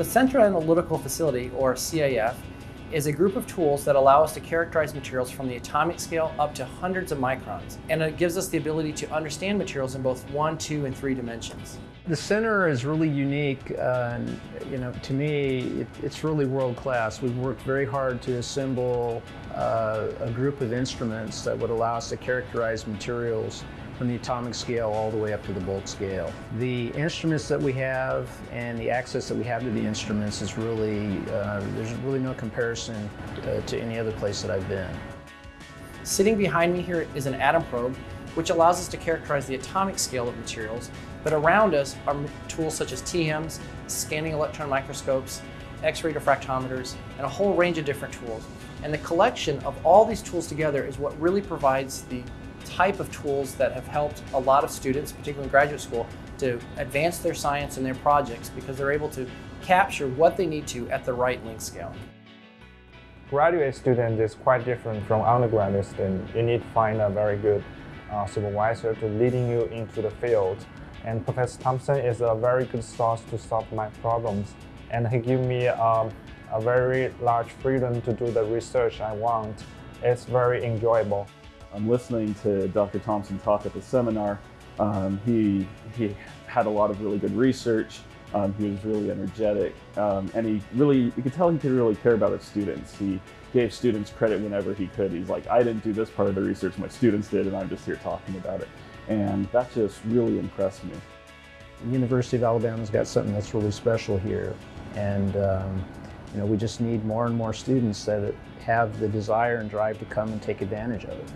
The Central Analytical Facility, or CAF, is a group of tools that allow us to characterize materials from the atomic scale up to hundreds of microns. And it gives us the ability to understand materials in both one, two, and three dimensions. The center is really unique. Uh, and, you know, to me, it, it's really world class. We've worked very hard to assemble uh, a group of instruments that would allow us to characterize materials from the atomic scale all the way up to the bulk scale. The instruments that we have and the access that we have to the instruments is really, uh, there's really no comparison uh, to any other place that I've been. Sitting behind me here is an atom probe, which allows us to characterize the atomic scale of materials, but around us are tools such as TEMs, scanning electron microscopes, X-ray diffractometers, and a whole range of different tools. And the collection of all these tools together is what really provides the type of tools that have helped a lot of students, particularly in graduate school, to advance their science and their projects because they're able to capture what they need to at the right length scale. Graduate student is quite different from undergraduate student. You need to find a very good uh, supervisor to leading you into the field. And Professor Thompson is a very good source to solve my problems. And he gave me um, a very large freedom to do the research I want. It's very enjoyable. I'm listening to Dr. Thompson talk at the seminar. Um, he, he had a lot of really good research. Um, he was really energetic, um, and he really, you could tell he could really care about his students. He gave students credit whenever he could. He's like, I didn't do this part of the research, my students did, and I'm just here talking about it. And that just really impressed me. The University of Alabama's got something that's really special here, and um, you know, we just need more and more students that have the desire and drive to come and take advantage of it.